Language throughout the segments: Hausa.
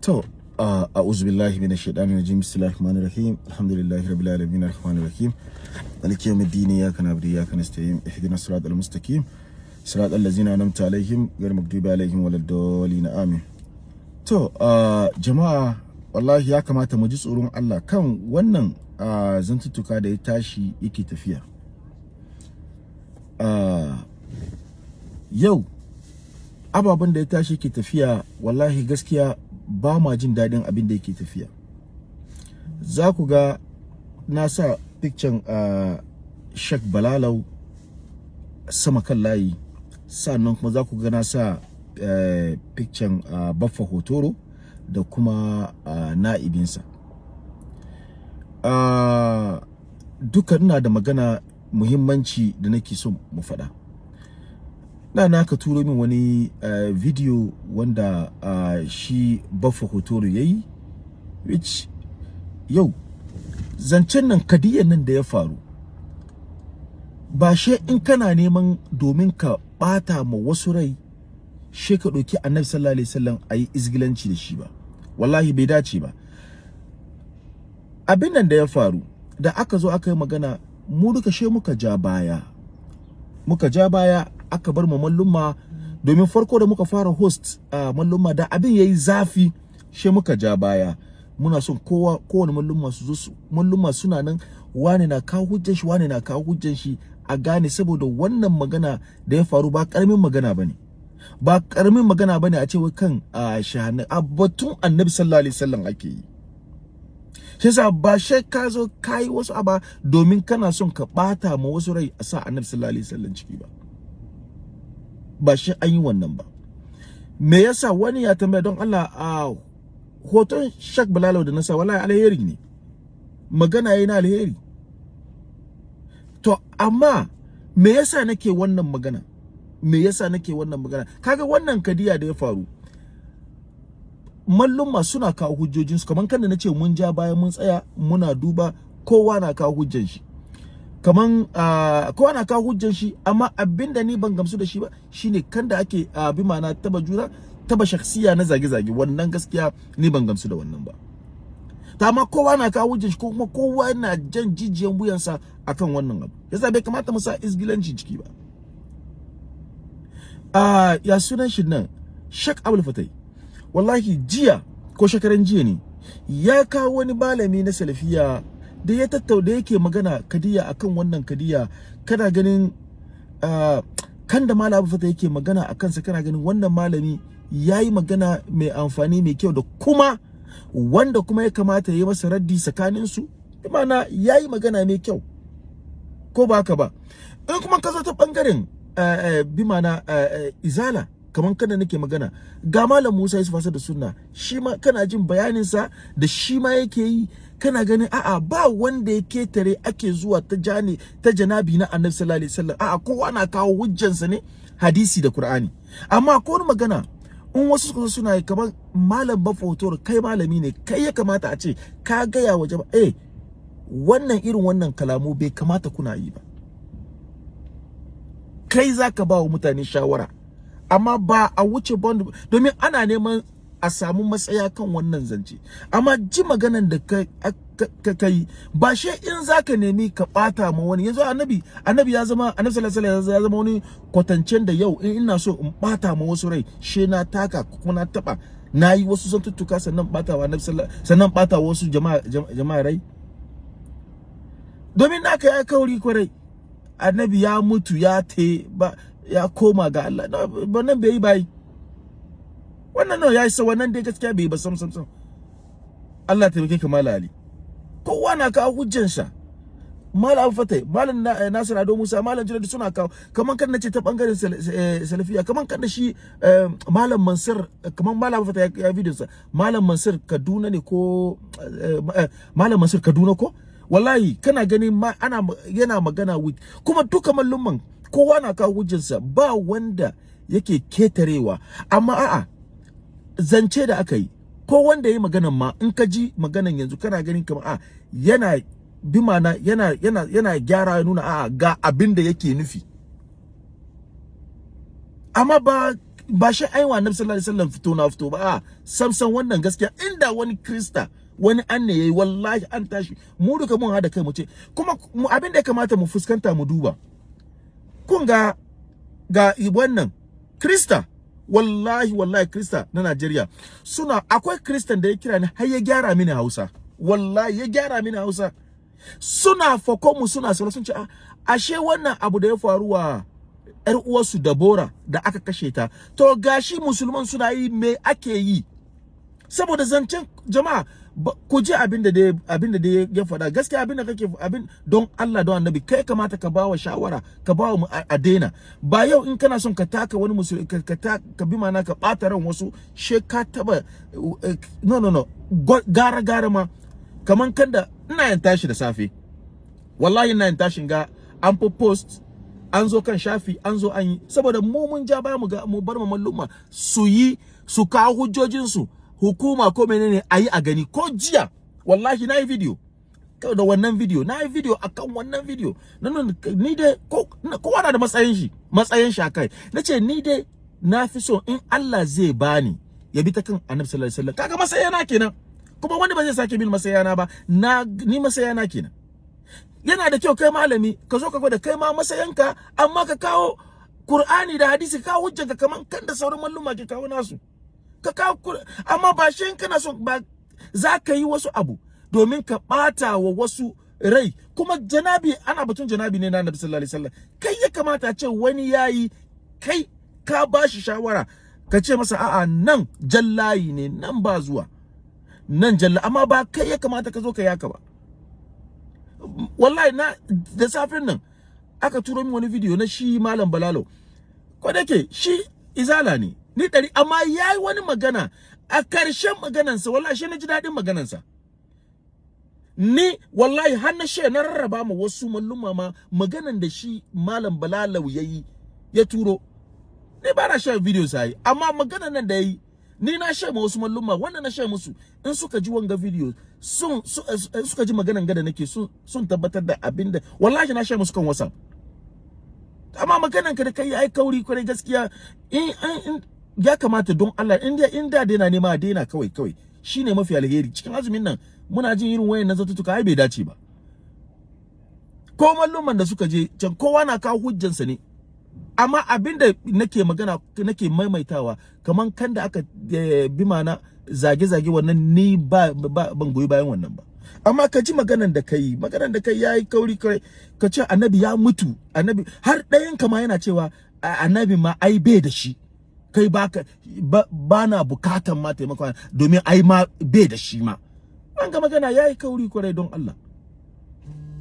To, a'udhu billahi minash shaitani rajim. Bismillahir rahmanir rahim. Alhamdulillahi rabbil alamin arrahmanir rahim. Maliki yawmiddin iyyaka na'budu wa iyyaka nasta'in. Ihdinas siratal mustaqim. Siratal ladzina an'amta alaihim ghayril maghdubi alaihim waladdallin. Amin. To, jama'a wallahi ya kamata mu ji tsoron Allah kan wannan zantuttuka da ya tashi yake tafiya. Yau ababen da ya tashi yake tafiya wallahi gaskiya ba ma jin daɗin abin da yake tafiya. Za ku ga na sa picture uh, Sheikh Balalau sama kan layi. Sannan kuma za ku ga na sa uh, picture uh, Baffa Hotoro da kuma na'ibinsa. Duka ina da magana muhimmanci da nake so mu faɗa. Na ka turo min wani uh, video wanda uh, shi baffa hotoro ya yi which yau zancen nan kadiyan nan da ya faru ba she in kana neman domin ka bata ma wasu rai she ka ɗauki annabi sallallahu alaihi wasallam a yi izgilanci da shi ba. Wallahi bai dace ba. Abin nan da ya faru da aka zo aka yi magana mu duka she muka ja baya muka ja baya aka bar mu mallumma. Domin farko da muka fara host a mallumma da abin yayi zafi she muka ja baya. Muna son kowa kowane mallumma su zo su mallumma suna nan wane na kawo hujjan shi wane na kawo hujjan shi a gane saboda wannan magana da ya faru ba ƙaramin magana ba ne ba ƙaramin magana ba ne a ce wai kan a shahana a batun annabi sallallahu alaihi wasallam ake yi. Shi yasa ba shi ka zo kai wasu aba domin kana son ka bata ma wasu rai a sa annabi sallallahu alaihi wasallam ciki ba. Ba shi an yi wannan ba. Me yasa? Wani ya tambaya don Allah a hoton Shak Bilalo da nasa wallahi alheri ne. Magana yayi na alheri. To amma me yasa nake wannan magana? Me yasa nake wannan magana? Kaga wannan kadiya da ya faru mallumma suna kawo hujjojinsu. Kamar kan da nace mun ja bayan mun tsaya muna duba kowa na kawo hujjan shi. Kaman uh, kowa na kawo hujjan shi amma abin da ni ban gamsu da shi ba shine kan da ake bi ma'ana taba juna taba shakhsiya na zage-zage. Wannan gaskiya ni ban gamsu da wannan ba. Ta amma kowa na kawo hujjan shi ko kuma kowa yana jan jijiyan wuyansa akan wannan abu. Yasa bai kamata mu sa isgilanci ciki ba. Uh, ya sunan shi nan? Shak Abdul Fatai. Wallahi jiya ko shekaran jiya ne ya kawo wani malami na salafiya da ya tattauna yake magana kadiya akan wannan kadiya kana ganin kan da malami fata yake magana a kansa kana ganin wannan malami ya yi magana mai amfani mai kyau da kuma wanda kuma ya kamata ya yi masa raddi tsakaninsu? Mana ya yi magana mai kyau ko ba haka ba? In kuma ka zo ta ɓangaren uh, uh, bi mana izala kamar kada nake magana. Ga malam Musa Yusuf Asad da Sunna shi ma kana jin bayanin sa da shi ma yake yi. Kana ganin a'a ba wanda ya ƙetare ake zuwa ta jani ta janabi na Annabi sallallahu alaihi wasallam. A'a kowa na kawo hujjansa ne hadisi da Qur'ani. Amma ko magana in wasu suka suna yi kamar malam bafotor kai malami ne kai ya kamata a ce ka gaya wa jama'a eh wannan irin wannan kalamu bai kamata kuna yi ba. Kai zaka ba wa mutane shawara. Amma ba a wuce bond domin ana neman a samu matsaya kan wannan zance. Amma ji maganan da ka kai ba she in zaka nemi ka bata ma wani. Yanzu annabi annabi ya zama annabi sallallahu alaihi wasallam ya zama wani kwatancen da yau in ina so in bata ma wasu rai she na taka kuma na taba na yi wasu zantuttuka sannan bata wa annabi sallallahu sannan bata wasu jama'a jama'a rai. Domin naka ya kauri ƙwarai annabi ya mutu ya te ba ya koma ga Allah. Wannan bai yi bai wannan no ya isa wannan dai gaskiya bai ba sam sam sam. Allah ta ka mala ali. Kowa na kawo hujjan sa malam fatai malam nasir ado musa malam jiradi suna kawo. Kaman kan nace ta ɓangaren salafiya kaman kan da shi malam mansur kaman malam fatai ya video sa. Malam mansur kaduna ne ko malam mansur kaduna ko? Wallahi kana gani ma ana yana magana with kuma duka mallumman kowa na kawo hujjarsa ba wanda yake ketarewa. Amma a'a zance da aka yi ko wanda ya yi maganan ma in ka ji maganan yanzu kana ganin kamar a yana bi mana yana yana yana gyara ya nuna a'a ga abin da yake nufi. Amma ba ba shi aiwa annabi sallallahu alaihi wasallam fito na fito ba samsan wannan gaskiya. Inda wani krista wani an ne yayi wallahi an tashi. Mu duka mun hada kai mu ce kuma abin da ya kamata mu fuskanta mu duba kun ga ga wannan krista wallahi wallahi krista na Najeriya suna akwai kristan da ya kira ni har ya gyara mini Hausa. Wallahi ya gyara mini Hausa. Suna fako mu suna sauran sun ce ashe wannan abu da ya faru wa ƴar uwarsu Dabora da aka kashe ta to gashi musulman suna yi me ake yi? Saboda zancen jama'a ku ji abin da abin da ya faɗa. Gaskiya abin da kake abin don Allah don Annabi kai kamata ka bawa shawara ka bawa mu a daina. Ba yau in kana son ka taka wani musulmi ka ka, bi mana ka bata ran wasu she ka taba no no no. Gara gara ma. Kaman kanda ina yin tashi da safe. Wallahi ina yin tashin ga an post an zo kan shafi an zo an yi. Saboda mu mun ja ba mu bar mu malluma su yi su kawo hujjojin su hukuma ko menene ayi a gani ko jiya. Wallahi na yi video. Da wannan video na yi video akan wannan video. Nan ni dai ko kowa na da matsayin shi matsayin shi akai nace ni dai na fi so in Allah zai bani ya bi ta kan Annabi sallallahu alaihi wasallam. Kaga masayana kenan. Kuma wani ba zai sake bin masayana ba. Na ni masayana kenan. Yana da kyau kai malami ka zo ka gwada kai ma masayanka amma ka kawo Qur'ani da hadisi ka hujjanka kaman kan da sauran malluma ke kawo nasu. Ka kawo amma ba shi kana son ba za ka yi wasu abu domin ka bata wa wasu rai. Kuma janabi ana batun janabi ne na Annabi sallallahu alaihi wasallam. Kai ya kamata ce wani yayi kai ka bashi shawara ka ce masa a'a nan jallayi ne nan ba zuwa nan jalla amma ba kai ya kamata ka zo ka yaka ba. Wallahi na da safin nan aka turo min wani video na shi malam balalo. Ko da ke shi izala ne ni dari amma yayi wani magana. A ƙarshen maganansa wallahi shi na ji daɗin maganansa. Ni wallahi har na she na rarraba ma wasu malluma ma maganan da shi malam balalau yayi ya turo. Ni ba na share video sai amma maganan nan da yayi ni na share ma wasu malluma wannan na share musu in suka ji wanga video sun suka ji maganan gada nake sun sun tabbatar da abin da wallahi na share musu kan WhatsApp. Amma maganan ka da kai ai kauri ƙwarai gaskiya. In ya kamata don Allah in da in da daina nema daina kawai kawai. Shine mafi alheri. Cikin azumin nan muna jin irin wayan zatutuka ai bai dace ba. Ko malluman da suka je can kowa na kawo hujjansa ne. Amma abin da nake magana nake maimaitawa kaman kan da aka bi mana zage-zage wannan ni ba, ban goyi bayan wannan ba. Amma ka ji maganan da kai maganan da kai yayi kauri kai ka ce annabi ya mutu annabi har ɗayan kama yana cewa annabi ma ai bai da shi. Kai baka ba na bukatan ma taimakon domin ai ma bai da shi ma. An ga magana yayi kauri ƙwarai don Allah.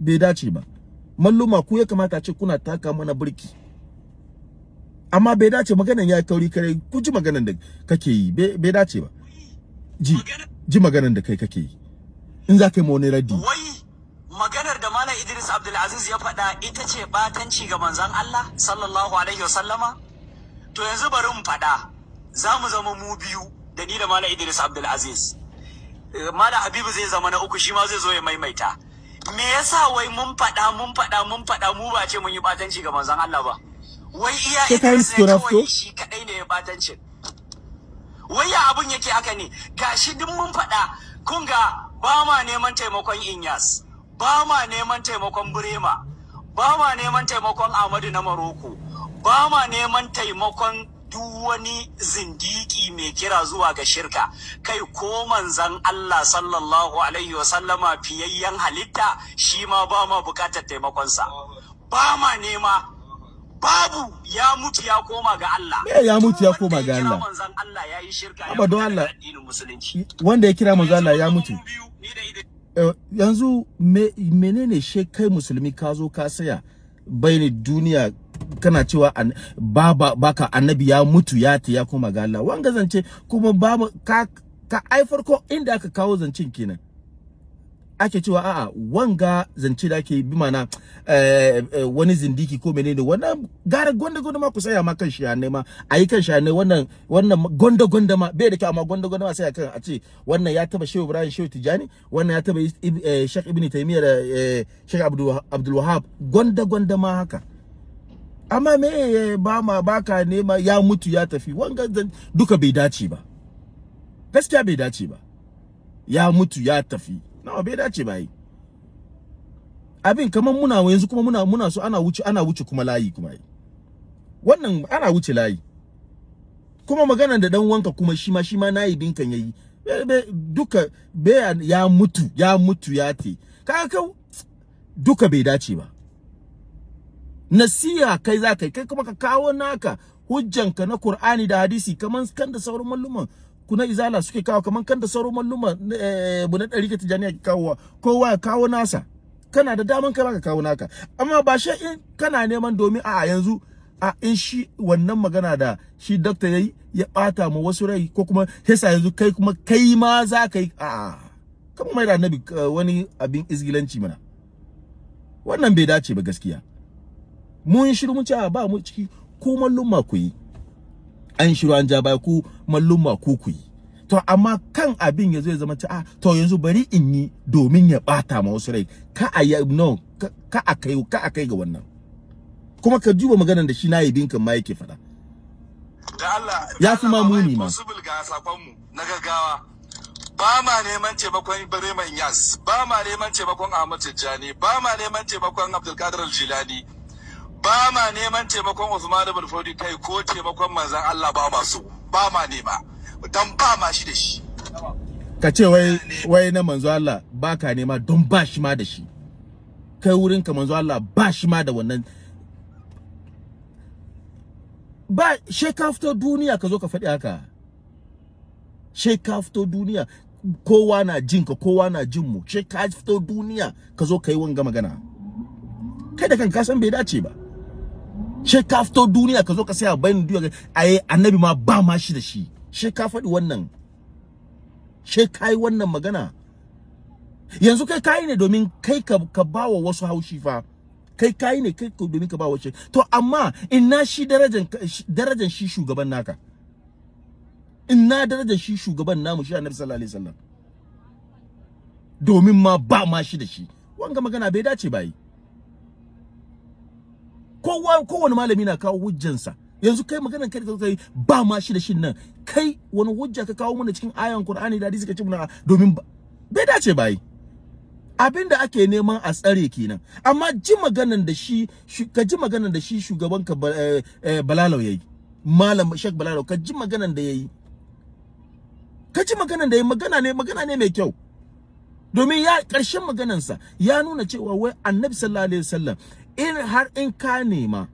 Bai dace ba. Malluma ku ya kamata ce kuna taka mana burki amma bai dace maganan yayi kauri kare ku ji maganan da kake yi. Bai dace ba. Ji ji maganan da kai kake yi. In za ka yi wani raddi. Maganar da malam Idris Abdulaziz ya faɗa ita ce batanci ga manzon Allah sallallahu alaihi wasallama? To yanzu bari mu faɗa. Za mu zama mu biyu da ni da malam Idris Abdulaziz. Malam Habibu zai zama na uku shi ma zai zo ya maimaita. Me yasa wai mun faɗa mun faɗa mun faɗa mu ba ce mun yi batanci ga manzon Allah ba? Wai iya Idris ne kawai shi kadai ne ya batancin wai ya abun yake haka ne? Gashi duk mun faɗa. Kun ga ba ma neman taimakon Inyas ba ma neman taimakon Burema ba ma neman taimakon Ahmadu na Maroko ba ma neman taimakon duk wani zindiki mai kira zuwa ga shirka. Kai ko manzan Allah sallallahu alaihi wasallama fiyayyen halitta shi ma ba ma buƙatar taimakonsa. Ba ma nema. Babu. Ya mutu ya koma ga Allah. Me ya mutu ya koma ga Allah? manzan Allah yayi shirka Abba don Allah wanda ya kira manzo Allah ya mutu. yanzu menene she kai musulmi ka zo ka saya bayani duniya kana cewa baba baka annabi ya mutu ya ta ya koma ga Allah. Wanga zance kuma ba ka ka ai farko inda aka kawo zancen kenan. Ake cewa a'a wanga zance da ake bi mana eh, eh, wani zindiki ko menene wannan gara gonda gonda ma ku saya ma kan shi ne ma ayi kan shi ne wannan wannan gonda gonda ma bai da kyau amma gonda gonda ma sai kan a ce wannan ya taba Shehu Ibrahim Shehu Tijani wannan ya taba eh, Sheikh Ibn Taymiyyah da Sheikh Abdul Wahhab gonda gonda ma haka. Amma me ba ma baka nema ya mutu ya tafi. Wanga duka bai dace ba. Gaskiya bai dace ba. Ya mutu ya tafi. Nawa bai dace ba yi. Abin kamar muna yanzu kuma muna muna so ana wuce ana wuce kuma layi kuma yi. Wannan ana wuce layi. Kuma maganar da dan wanka kuma shi ma shi ma na yi binkan yayi. Duka be ya mutu ya mutu ya te kaga duka bai dace ba. Nasiha kai za kai kai kuma ka kawo naka hujjanka na Qur'ani da hadisi kaman kan da sauran malluman kuna izala suke kawo kaman kan da sauran malluman eh na dari ka tijaniya ke kawo kowa ya kawo nasa. Kana da daman kai ka kawo naka. Amma ba shi in kana neman domin a yanzu a in shi wannan magana da shi doctor yayi ya bata ma wasu rai ko kuma yasa yanzu kai kuma kai ma za ka yi a kuma mai da annabi wani abin izgilanci mana. Wannan bai dace ba gaskiya. Mun shiru mun ce ba mu ciki ko mallumma ku yi. An shiru an ja baya ku mallumma ku ku yi. To amma kan abin ya zai zama a to yanzu bari in yi domin ya bata ma wasu rai. Ka a yi no ka a kai ka a kai ga wannan. Kuma ka duba maganar da shi na yibin kan ma yake faɗa. Da Allah ya fi ma muni ma. Possible ga saƙon mu na gaggawa. Ba ma neman taimakon Ibrahim Yas ba ma neman taimakon Ahmad Tijjani ba ma neman taimakon Abdulkadir Jilani ba ma neman taimakon Usman ibn Fodi kai ko taimakon manzon Allah ba ma so. Ba ma nema. Dan ba ma shi da shi. Ka ce wai wai na manzo Allah ba ka nema don ba shi ma da shi. Kai wurin ka manzo Allah ba shi ma da wannan. Ba she ka fito duniya ka zo ka faɗi haka. She ka fito duniya. Kowa na jin ka kowa na jin mu she ka fito duniya ka zo ka yi wanga magana. Kai da kanka san bai dace ba. She ka fito duniya ka zo ka saya bayan duniya ai annabi ma ba ma shi da shi. She ka faɗi wannan. She ka yi wannan magana. Yanzu kai kayi ne domin kai ka, ka bawa wasu haushi fa. Kai kayi ne kai domin ka bawa shi. To amma ina shi darajan darajan shi shugaban naka? Ina darajan shi shugaban namu shi annabi sallallahu alaihi wasallam? Domin ma ba ma shi da shi. Wanga magana bai dace ba yi. Kowa kowane malami na kawo hujjansa. Yanzu kai maganar kai da kai ba ma shi da shin nan. Kai wani hujja ka kawo mana cikin ayan Qur'ani da hadisi ka ce muna domin bai dace ba yi abin da ake neman a tsare kenan. Amma ji maganan da shi ka ji maganan da shi shugaban ka Balalau yayi malam Sheikh Balalau ka ji maganan da yayi. Ka ji maganan da yayi magana ne magana ne mai kyau. Domin ya ƙarshen maganansa ya nuna cewa wai Annabi sallallahu alaihi wasallam in har in ka nema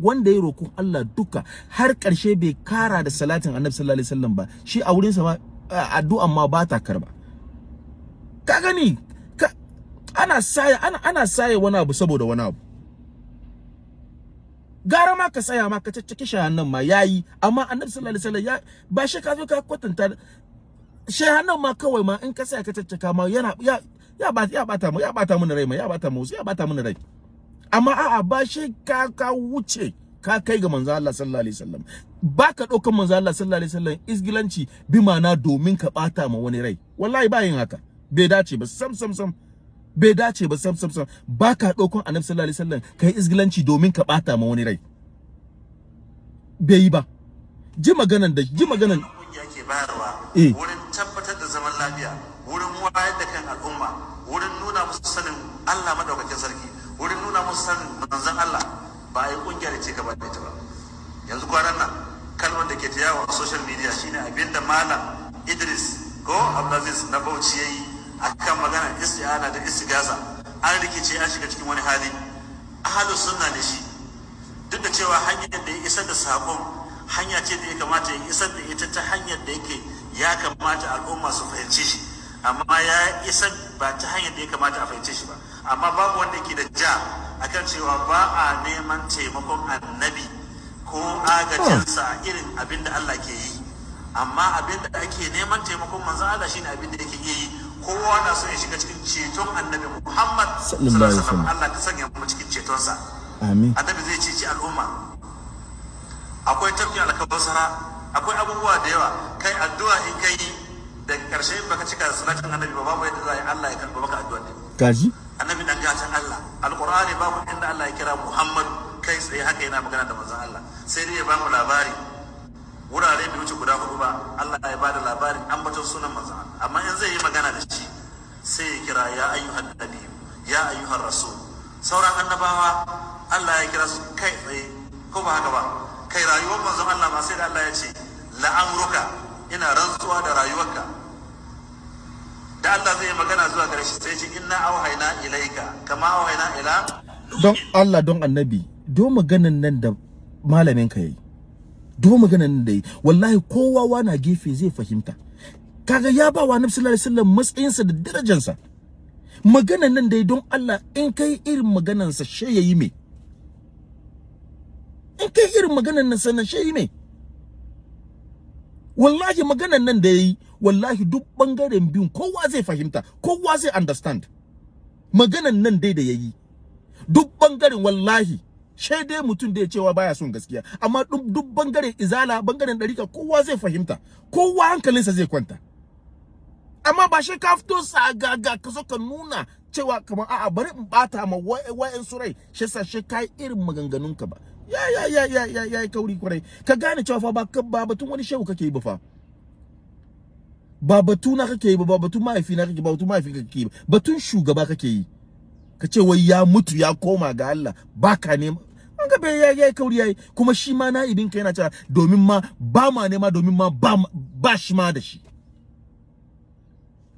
wanda ya roƙon Allah duka har ƙarshe bai kara da salatin Annabi sallallahu alaihi wasallam ba shi a wurin sa ma addu'an ma ba ta karɓa ka gani? Ana saya ana ana saya wani abu saboda wani abu. Gara ma ka saya ma ka caccaki shahannan ma yayi amma Annabi sallallahu alaihi wasallam ba shi ka zo ka kwatanta shahannan ma kawai ma in ka saya ka caccaka ma yana ya ya ba ya bata mu ya bata mu rai ma ya bata mu ya bata mu rai. Amma a'a ba shi ka ka wuce ka kai ga manzo Allah sallallahu alaihi wasallam. Baka ɗaukan manzo Allah sallallahu alaihi wasallam isgilanci bi mana domin ka bata ma wani rai. Wallahi ba yin haka. Bai dace ba sam sam sam. Bai dace ba sam sam sam. Baka ɗaukan annabi sallallahu alaihi wasallam kai isgilanci domin ka bata ma wani rai. Bai yi ba. Ji maganan da ji maganan. Kungiya ke bayarwa Eh. wurin tabbatar da zaman lafiya wurin wayar da kan al'umma wurin nuna musu sanin Allah madaukakin sarki. Wurin nuna musu sanin manzon Allah ba a yi ƙungiya da ce gaba da ita ba. Yanzu kwanan nan kalmar da ke ta yawo a social media shine abin da malam Idris ko Abdulaziz na Bauchi yayi akan magana isti'ana da istigasa an rikice an shiga cikin wani hali. Ahlus sunna ne shi. Duk da cewa hanyar da ya isar da saƙon hanya ce da ya kamata ya isar da ita ta hanyar da yake ya kamata al'umma su fahimce shi. Amma ya isar ba ta hanyar da ya kamata a fahimce shi ba. Amma babu wanda ke da ja akan cewa ba a neman taimakon annabi ko agajinsa a irin abin da Allah ke yi. Amma abin da ake neman taimakon manzon Allah shine abin da yake iya yi. Kowa na so ya shiga cikin ceton annabi Muhammad Sallallahu alaihi wasallam. Allah ka sanya mu cikin cetonsa. Amin. Annabi zai ceci al'umma. Akwai tafkin alkabasara akwai abubuwa da yawa. Kai addu'a in kai da ƙarshe baka cika salatin annabi ba babu yadda za a yi Allah ya karɓa maka addu'a. Din kaji annabi dan gatan Allah. Alqur'ani babu inda Allah ya kira Muhammad kai tsaye haka yana magana da manzon Allah. Sai dai ya ba mu labari. Wurare bai wuce guda huɗu ba Allah ya ba da labarin ambaton sunan manzon Allah. Amma in zai yi magana da shi sai ya kira ya ayyuhan nabi ya ayyuhan rasul. Sauran annabawa Allah ya kira su kai tsaye. Ko ba haka ba? Kai rayuwar manzon Allah ma sai da Allah ya ce la'amruka ina rantsuwa da rayuwarka. Da Allah zai yi magana zuwa gare shi sai ce inna auhayna ilaika kama auhayna ila don Allah don annabi do maganan nan da malamin ka yayi. Do maganan nan da yi wallahi kowa wana gefe zai fahimta. Kaga ya ba wa annabi sallallahu alaihi wasallam matsayinsa da darajarsa maganan nan da yi don Allah in kai irin maganansa she yayi me? In kai irin maganan nan sanan she yayi me? Wallahi maganan nan da yayi wallahi duk ɓangaren biyun kowa zai fahimta kowa zai understand. Maganan nan dai da yayi. Duk ɓangaren wallahi shai dai mutum da ya cewa baya son gaskiya. Amma duk ɓangaren izala ɓangaren darika kowa zai fahimta. Kowa hankalinsa zai kwanta. Amma ba shi ka fito sagaga ka zo ka nuna cewa kamar a'a bari in bata ma wa'en su rai. Shi sa shi kai irin maganganun ka ba. Ya ya ya ya ya ya kauri ƙwarai. Ka gane cewa fa ba batun wani shehu kake yi ba fa. Ba batu na kake yi ba ba batun mahaifi na kake ba batun mahaifi kake yi ba. Batun shugaba kake yi. Ka ce wai ya mutu ya koma ga Allah. Baka ne an ga bai yayi kauri yayi kuma shi ma naibin ka yana cewa domin ma ba ma nema domin ma ba shi ma da shi.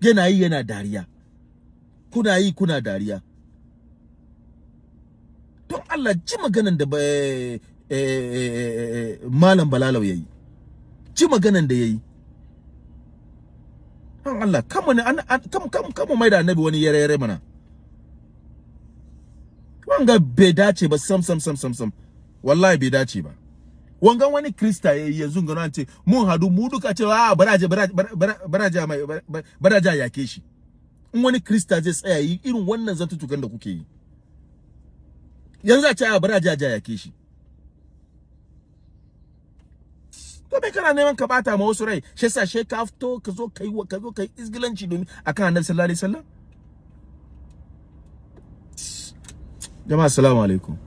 Yana yi yana dariya. Kuna yi kuna dariya. Don Allah ji maganan da malam balalau yayi ji maganan da yayi don Allah kama ne kam kam kama mai da annabi wani yare yare mana. Wanga bai dace ba sam sam sam sam sam. Wallahi bai dace ba. Wangan wani krista ya yi yanzu gano ce mun hadu mu duka cewa a baraje baraje mai baraje yake shi. In wani krista zai tsaya yi irin wannan zantutukan da kuke yi. Yanzu a ce a baraje yake shi. To bai kana neman ka bata ma wasu rai shi yasa she ka fito ka zo kai ka zo kai isgilanci domin akan annabi sallallahu alaihi wasallam? Jama'a assalamu alaikum.